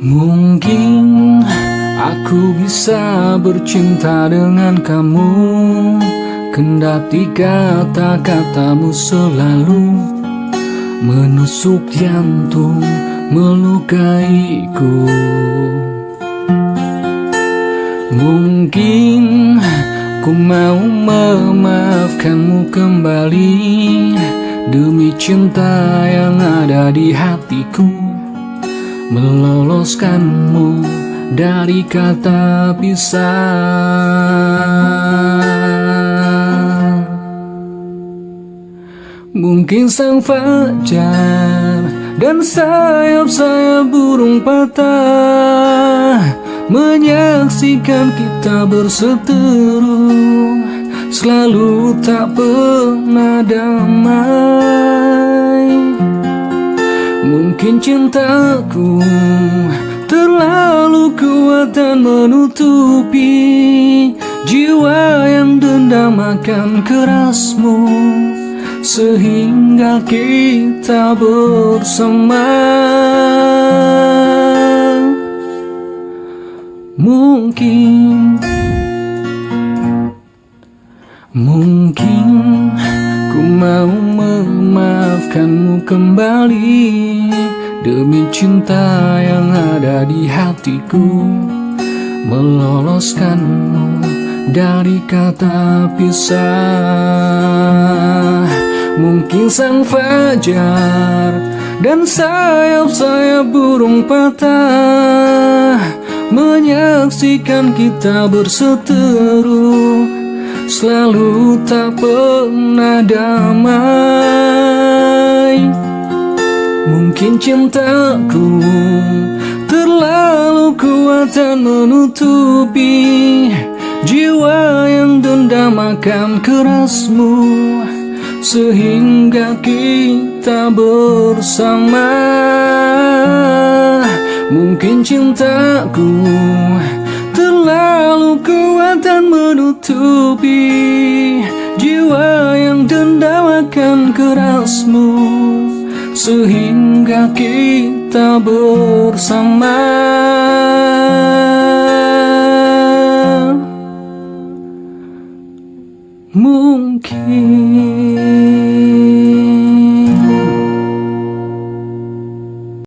Mungkin aku bisa bercinta dengan kamu Kendati kata-katamu selalu Menusuk jantung, melukaiku Mungkin ku mau memaafkanmu kembali Demi cinta yang ada di hatiku meloloskanmu dari kata pisah. Mungkin sang fajar dan sayap-sayap burung patah menyaksikan kita berseteru selalu tak pernah damai. Mungkin cintaku terlalu kuat dan menutupi Jiwa yang dendam akan kerasmu Sehingga kita bersama. Mungkin Mungkin ku mau memaafkanmu kembali. Demi cinta yang ada di hatiku Meloloskanmu dari kata pisah Mungkin sang fajar dan sayap-sayap burung patah Menyaksikan kita berseteru. Selalu tak pernah damai. Mungkin cintaku terlalu kuat dan menutupi Jiwa yang dendam akan kerasmu Sehingga kita bersama. Mungkin cintaku terlalu kuat dan menutupi Jiwa yang dendam akan kerasmu. Sehingga kita bersama. Mungkin